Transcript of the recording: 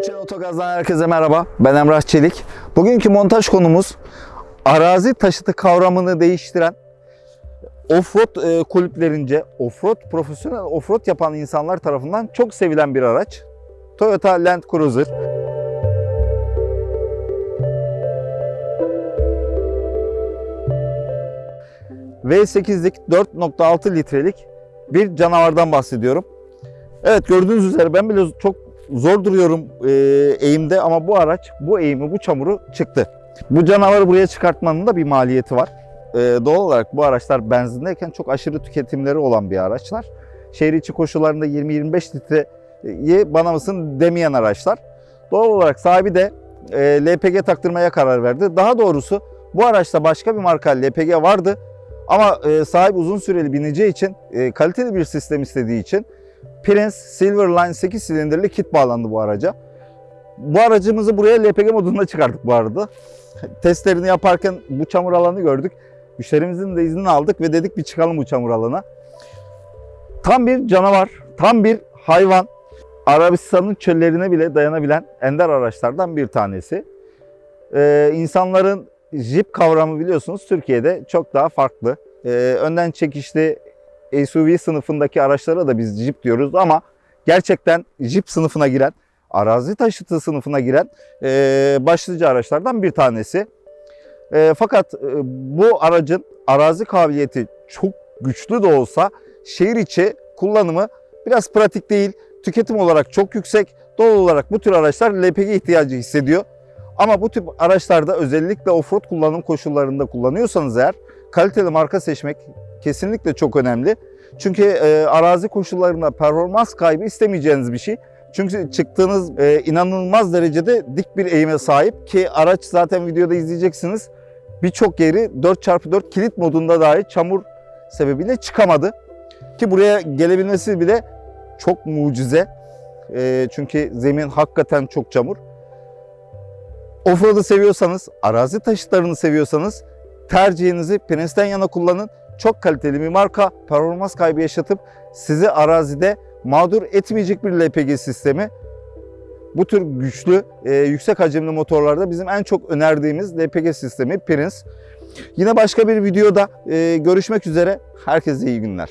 Hançer Otogaz'dan herkese merhaba. Ben Emrah Çelik. Bugünkü montaj konumuz arazi taşıtı kavramını değiştiren offroad e, kulüplerince offroad profesyonel offroad yapan insanlar tarafından çok sevilen bir araç. Toyota Land Cruiser. V8'lik 4.6 litrelik bir canavardan bahsediyorum. Evet gördüğünüz üzere ben bile çok zor duruyorum e, eğimde ama bu araç bu eğimi bu çamuru çıktı. Bu canavarı buraya çıkartmanın da bir maliyeti var. E, doğal olarak bu araçlar benzindeyken çok aşırı tüketimleri olan bir araçlar. Şehir içi koşullarında 20-25 litreyi bana mısın demeyen araçlar. Doğal olarak sahibi de e, LPG taktırmaya karar verdi. Daha doğrusu bu araçta başka bir marka LPG vardı. Ama e, sahip uzun süreli bineceği için, e, kaliteli bir sistem istediği için Prince Silverline 8 silindirli kit bağlandı bu araca. Bu aracımızı buraya LPG modunda çıkardık bu arada. Testlerini yaparken bu çamur alanı gördük. Müşterimizin de iznini aldık ve dedik bir çıkalım bu çamur alana. Tam bir canavar, tam bir hayvan. Arabistan'ın çöllerine bile dayanabilen ender araçlardan bir tanesi. Ee, insanların Jeep kavramı biliyorsunuz Türkiye'de çok daha farklı. Ee, önden çekişli SUV sınıfındaki araçlara da biz Jeep diyoruz ama gerçekten Jeep sınıfına giren, arazi taşıtı sınıfına giren e, başlıca araçlardan bir tanesi. E, fakat e, bu aracın arazi kabiliyeti çok güçlü de olsa şehir içi kullanımı biraz pratik değil. Tüketim olarak çok yüksek. Doğal olarak bu tür araçlar LPG ihtiyacı hissediyor. Ama bu tip araçlarda özellikle offroad kullanım koşullarında kullanıyorsanız eğer kaliteli marka seçmek kesinlikle çok önemli. Çünkü e, arazi koşullarında performans kaybı istemeyeceğiniz bir şey. Çünkü çıktığınız e, inanılmaz derecede dik bir eğime sahip ki araç zaten videoda izleyeceksiniz. Birçok yeri 4x4 kilit modunda dahi çamur sebebiyle çıkamadı. Ki buraya gelebilmesi bile çok mucize. E, çünkü zemin hakikaten çok çamur. Offroad'u seviyorsanız, arazi taşıtlarını seviyorsanız tercihinizi Prince'den yana kullanın. Çok kaliteli bir marka, performans kaybı yaşatıp sizi arazide mağdur etmeyecek bir LPG sistemi. Bu tür güçlü, e, yüksek hacimli motorlarda bizim en çok önerdiğimiz LPG sistemi Prince. Yine başka bir videoda e, görüşmek üzere. Herkese iyi günler.